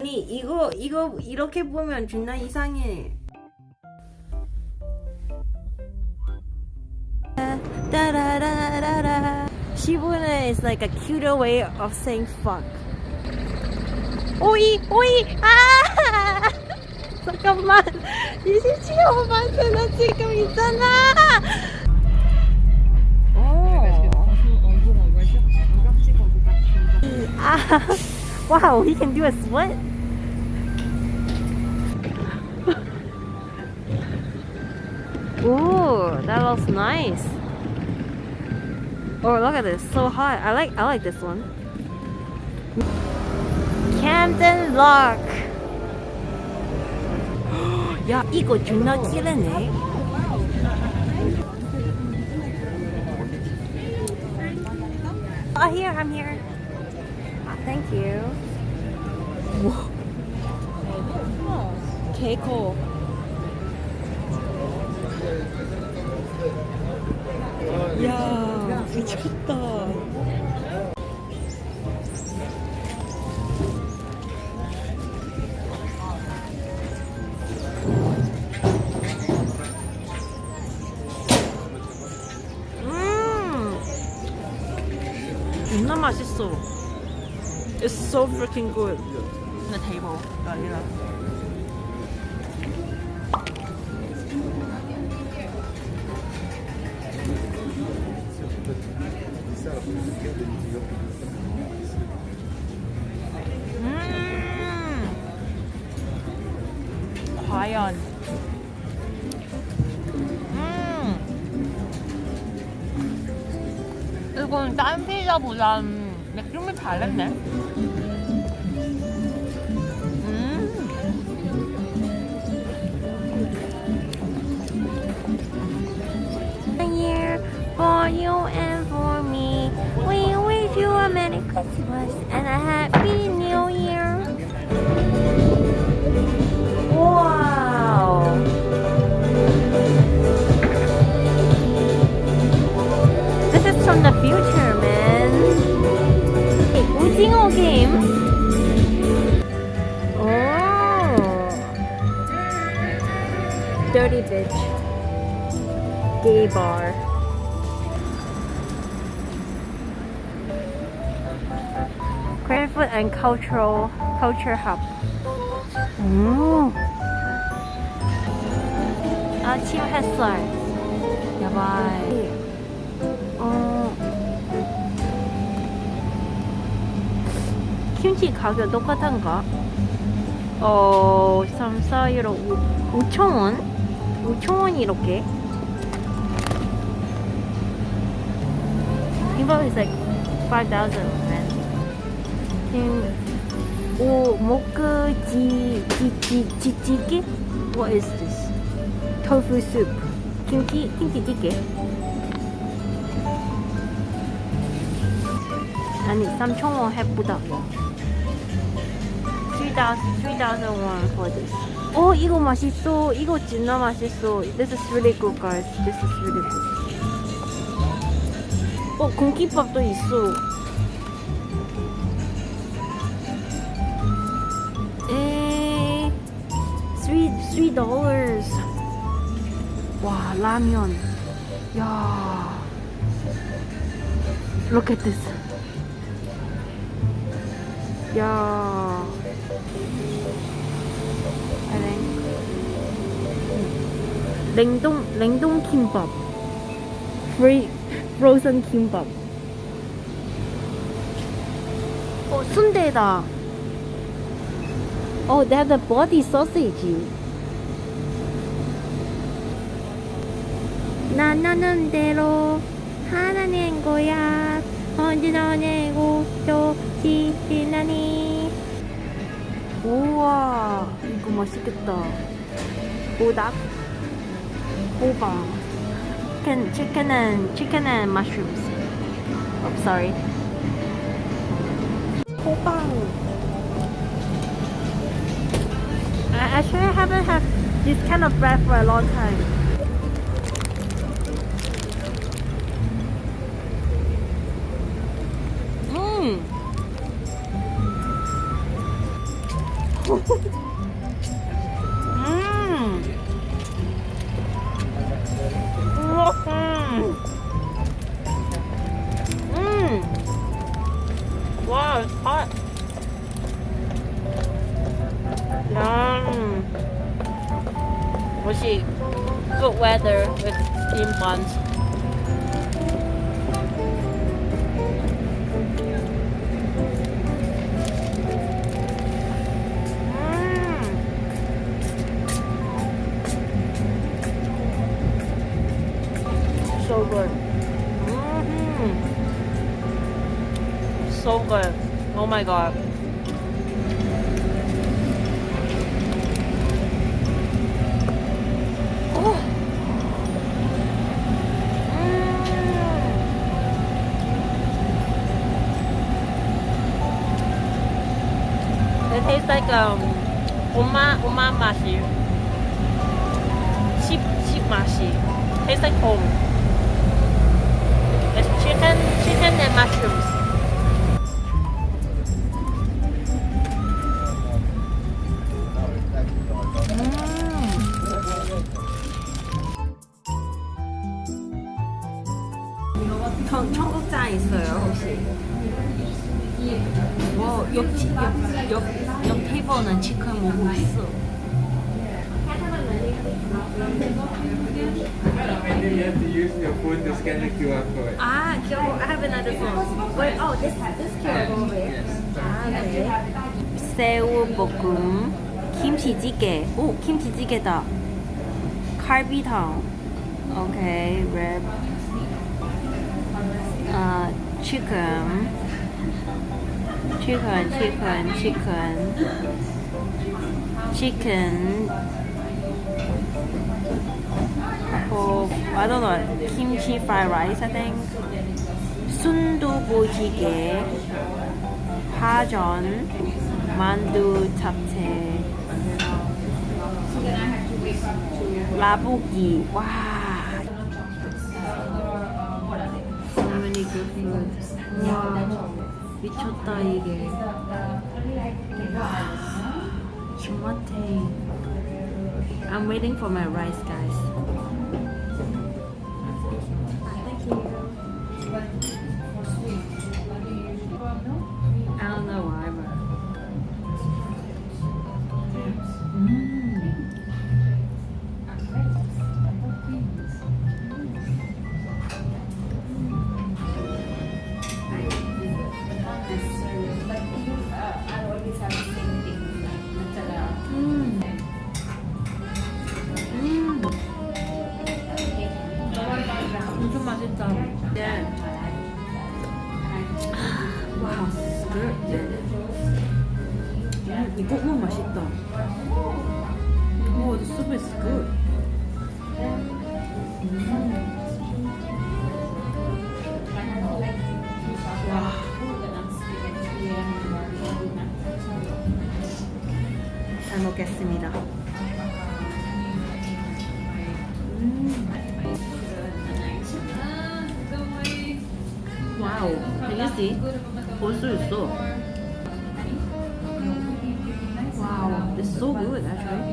아니 이거 이거 이렇게 보면 존나 이상해. 따라라라라. 시부는 is like a cuter way of saying fuck. 오이 오이 아 잠깐만 27호만 나 지금 있잖아. 아, wow, he can do a split. Ooh, that looks nice. Oh, look at this, so hot. I like, I like this one. Camden Lock. 야, 이거 존나 끼르네. Oh, here, I'm here. Thank you. 개코. 야, 미쳤다. 음, 맛있어. It's so freaking good. The table. 아니라. 음. 과연. 음. 이건 딴 피자보단 느낌이 다른데? 음. Here for you and for me. We wish you a Merry Christmas and a Happy New Year. Dirty bitch. Gay bar. Cranford and Cultural Culture Hub. 음. 아침 햇살. 야바이. 어. 김치 가격 똑같은가? 어, 3, 4, 1, 5, 5천원? 5천원 이렇게? 이거 is like 5,000 man. 음, 오, 모크 지, 지, 지, 지찌개? What is this? Tofu soup. 김치, 김치찌개? 아니, 3,000원 해보다고. 3,000, 3,000 won for this. 어, 이거 맛있어. 이거 진짜 맛있어. This is really good, guys. This is really good. 어, 공깃밥도 있어. 에, three, three dollars. 와, 라면. 야. Look at this. 야. Think. 냉동, 냉동 김밥. Free, frozen 김밥. 어, 순대다. Oh, they have the body sausage. 나 나는 대로 하나 낸 거야. 언제나 내고 또 지나니. 우와, 이거 맛있겠다. 보닭, 호박, chicken, chicken and chicken and mushrooms. Oh, sorry. 호박. I actually haven't had this kind of bread for a long time. cheap. Good weather with steam mm. buns. So good. Mm -hmm. So good. Oh my god. Tastes like um 엄마 엄마 맛이 집, 집 맛이 tastes like home. It's chicken, chicken and mushrooms. 청, 청국장 있어요 혹시? 뭐 옆, 옆, 옆, 옆 테이블은 치킨 먹고 있어 you have to use your phone to scan the QR code. 아 귀여워 I have another phone Wait, oh this, this QR code over 아 네. 새우 볶음 김치찌개 오 김치찌개다 칼비탕 오케이 랩아 chicken chicken chicken chicken chicken oh I don't know kimchi fried rice I think 순두부찌개 파전 만두 잡채 라볶이 와 So many good food 와 미쳤다 이게 와 주마테 I'm waiting for my rice guys 와우, 릴리지 볼 수 있어. 와우, it's so good actually.